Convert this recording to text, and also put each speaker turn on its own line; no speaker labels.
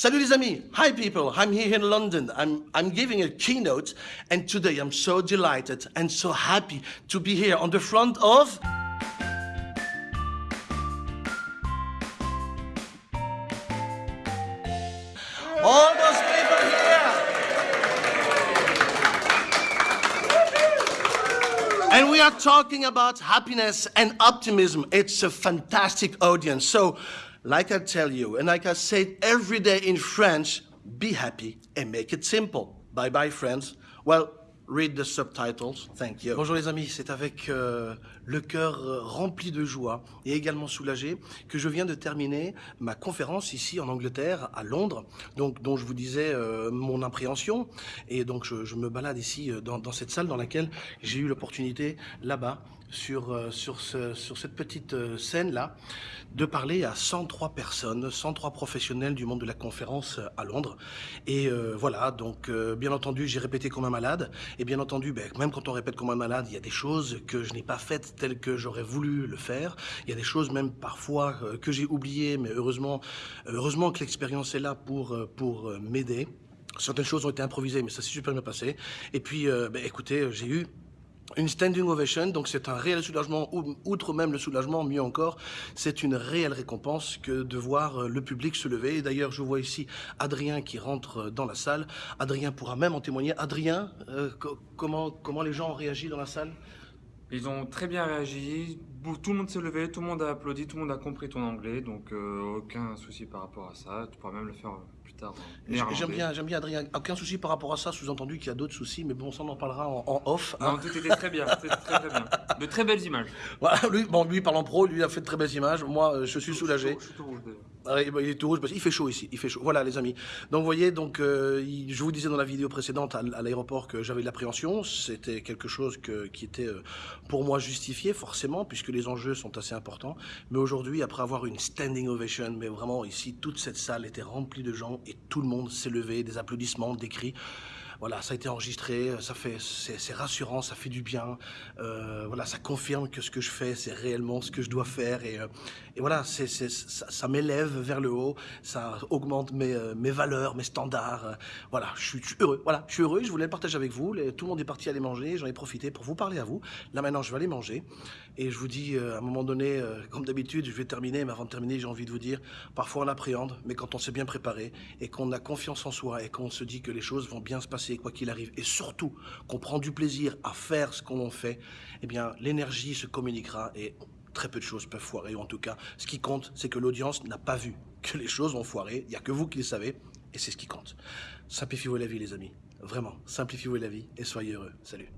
Salut les amis. Hi people. I'm here in London. I'm, I'm giving a keynote and today I'm so delighted and so happy to be here on the front of... All those people here. And we are talking about happiness and optimism. It's a fantastic audience. So, like I tell you, and like I say every day in French, be happy and make it simple. Bye bye, friends. Well, read the subtitles. Thank you. Bonjour les amis, c'est avec euh, le cœur euh, rempli de joie et également soulagé que je viens de terminer ma conférence ici en Angleterre, à Londres, donc dont je vous disais euh, mon appréhension. Et donc je, je me balade ici dans, dans, cette salle dans laquelle j'ai eu l'opportunité là-bas sur, euh, sur, ce, sur cette petite scène-là de parler à 103 personnes, 103 professionnels du monde de la conférence à Londres. Et voilà, donc bien entendu, j'ai répété comme un malade. Et bien entendu, ben, même quand on répète comme un malade, il y a des choses que je n'ai pas faites telles que j'aurais voulu le faire. Il y a des choses même parfois euh, que j'ai oubliées, mais heureusement, heureusement que l'expérience est là pour, pour m'aider. Certaines choses ont été improvisées, mais ça s'est super bien passé. Et puis, euh, ben, écoutez, j'ai eu une standing ovation, donc c'est un réel soulagement, outre même le soulagement, mieux encore, c'est une réelle récompense que de voir euh, le public se lever. D'ailleurs, je vois ici Adrien qui rentre euh, dans la salle. Adrien pourra même en témoigner. Adrien, euh, comment, comment les gens ont réagi dans la salle?
Ils ont très bien réagi, tout le monde s'est levé, tout le monde a applaudi, tout le monde a compris ton anglais, donc euh, aucun souci par rapport à ça, tu pourras même le faire plus tard.
J'aime bien, j'aime bien Adrien, aucun souci par rapport à ça, sous-entendu qu'il y a d'autres soucis, mais bon, ça on en parlera en, en off.
Hein. Non, tout était très bien, très, bien. De très belles images.
Voilà, lui, bon, lui parlant pro, lui a fait de très belles images, moi euh, je suis soulagé.
Je suis tout rouge
ah, il est tout rouge parce qu'il fait chaud ici, il fait chaud. Voilà les amis. Donc vous voyez, donc euh, je vous disais dans la vidéo précédente à, l'aéroport que j'avais de l'appréhension. C'était quelque chose qui était euh, pour moi justifié forcément puisque les enjeux sont assez importants. Mais aujourd'hui, après avoir une standing ovation, mais vraiment ici toute cette salle était remplie de gens et tout le monde s'est levé, des applaudissements, des cris. Voilà, ça a été enregistré, ça fait, c'est rassurant, ça fait du bien. Euh, voilà, ça confirme que ce que je fais, c'est réellement ce que je dois faire. Et, euh, voilà, ça, m'élève vers le haut, ça augmente mes, euh, mes valeurs, mes standards. Voilà, je suis, heureux. Voilà, je suis heureux. Je voulais le partager avec vous. tout le monde est parti aller manger. J'en ai profité pour vous parler à vous. Là maintenant, je vais aller manger. Et je vous dis, à un moment donné, comme d'habitude, je vais terminer. Mais avant de terminer, j'ai envie de vous dire, parfois on appréhende, mais quand on s'est bien préparé et qu'on a confiance en soi et qu'on se dit que les choses vont bien se passer quoi qu'il arrive, et surtout qu'on prend du plaisir à faire ce qu'on fait, eh bien, l'énergie se communiquera et très peu de choses peuvent foirer. En tout cas, ce qui compte, c'est que l'audience n'a pas vu que les choses vont foirer. Il n'y a que vous qui le savez, et c'est ce qui compte. Simplifiez-vous la vie, les amis. Vraiment, simplifiez-vous la vie et soyez heureux. Salut.